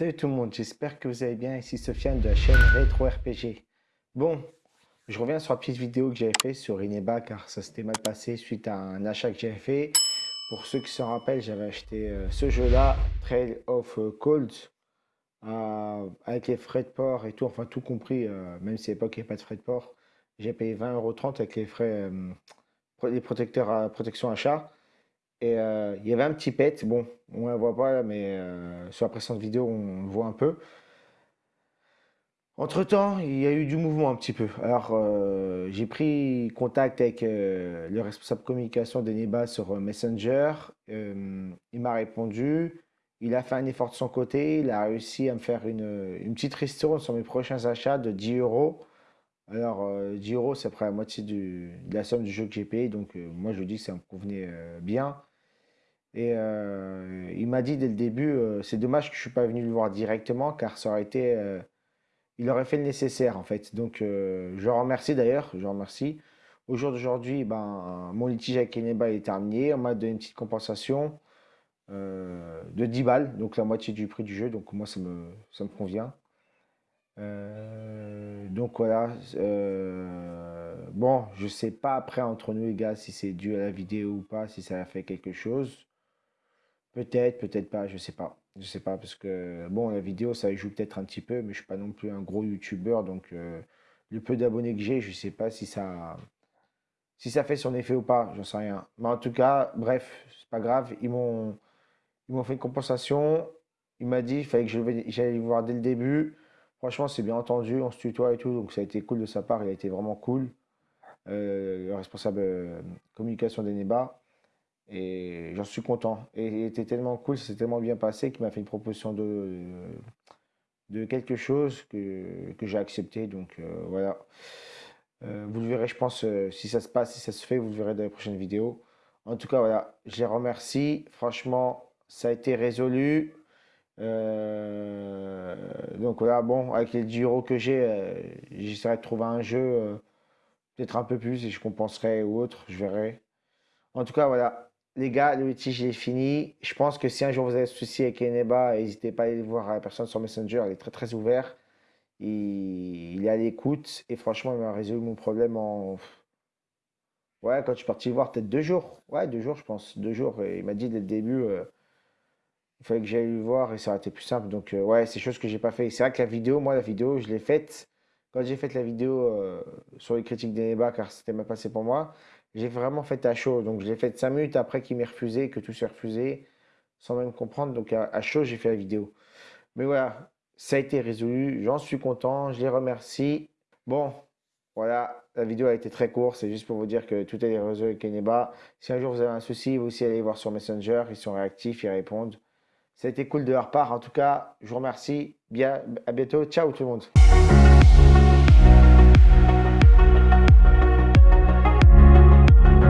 Salut tout le monde, j'espère que vous allez bien. Ici Sofiane de la chaîne Retro RPG. Bon, je reviens sur la petite vidéo que j'avais fait sur Ineba car ça s'était mal passé suite à un achat que j'avais fait. Pour ceux qui s'en rappellent, j'avais acheté euh, ce jeu-là, Trail of Cold, euh, avec les frais de port et tout, enfin tout compris, euh, même si à l'époque il n'y avait pas de frais de port. J'ai payé 20,30€ avec les frais, les protecteurs à protection achat. Et euh, il y avait un petit pet, bon, on ne le voit pas, mais euh, sur la précédente vidéo, on le voit un peu. Entre-temps, il y a eu du mouvement un petit peu. Alors, euh, j'ai pris contact avec le responsable communication d'Eneba sur Messenger. il m'a répondu. Il a fait un effort de son côté. Il a réussi à me faire une, une petite ristourne sur mes prochains achats de 10 euros. Alors, 10 euros, c'est près la moitié de la somme du jeu que j'ai payé. Donc, moi, je dis que ça me convenait bien. Et euh, il m'a dit dès le début, euh, c'est dommage que je ne suis pas venu le voir directement, car ça aurait été, euh, il aurait fait le nécessaire en fait. Donc je le remercie d'ailleurs, je remercie. Au jour d'aujourd'hui, ben, mon litige avec Keneba est terminé. On m'a donné une petite compensation de 10 balles, donc la moitié du prix du jeu. Donc moi, ça me, ça me convient. donc voilà. bon, je sais pas après entre nous les gars si c'est dû à la vidéo ou pas, si ça a fait quelque chose. Peut-être, peut-être pas, je sais pas. Je sais pas, parce que, bon, la vidéo, ça joue peut-être un petit peu, mais je suis pas non plus un gros youtubeur, donc euh, le peu d'abonnés que j'ai, je sais pas si ça, si ça fait son effet ou pas, j'en sais rien. Mais en tout cas, bref, c'est pas grave, ils m'ont, fait une compensation, il m'a dit, il fallait que j'aille voir dès le début. Franchement, c'est bien entendu, on se tutoie et tout, donc ça a été cool de sa part, il a été vraiment cool. Euh, le responsable euh, communication d'Eneba. Et j'en suis content. Et il était tellement cool, c'est tellement bien passé qu'il m'a fait une proposition de, de quelque chose que, que j'ai accepté. Donc euh, voilà. Euh, vous le verrez, je pense, euh, si ça se passe, si ça se fait, vous le verrez dans les prochaines vidéos. En tout cas, voilà, je les remercie. Franchement, ça a été résolu. donc voilà, bon, avec les 10 euros que j'ai, j'essaierai de trouver un jeu, peut-être un peu plus, et je compenserai ou autre, je verrai. En tout cas, voilà, les gars, le litige est fini. Je pense que si un jour vous avez souci avec Eneba, n'hésitez pas à aller voir la personne sur Messenger. Il est très très ouvert. Il, est à l'écoute. Et franchement, il m'a résolu mon problème en. Ouais, quand je suis parti le voir, peut-être deux jours. Ouais, deux jours, je pense. Deux jours. Et il m'a dit dès le début, euh, il fallait que j'aille le voir et ça aurait été plus simple. Donc, euh, ouais, c'est chose que j'ai pas fait. C'est vrai que la vidéo, moi, la vidéo, je l'ai faite. Quand j'ai fait la vidéo euh, sur les critiques d'Eneba, car c'était mal passé pour moi, j'ai vraiment fait à chaud. Donc, je l'ai fait 5 minutes après qu'il m'ait refusé, que tout s'est refusé, sans même comprendre. Donc, à, chaud, j'ai fait la vidéo. Mais voilà, ça a été résolu. J'en suis content. Je les remercie. Bon, voilà, la vidéo a été très courte. C'est juste pour vous dire que tout est résolu avec Keneba. Si un jour vous avez un souci, vous aussi allez voir sur Messenger. Ils sont réactifs, ils répondent. Ça a été cool de leur part. En tout cas, je vous remercie. Bien, à bientôt. Ciao tout le monde.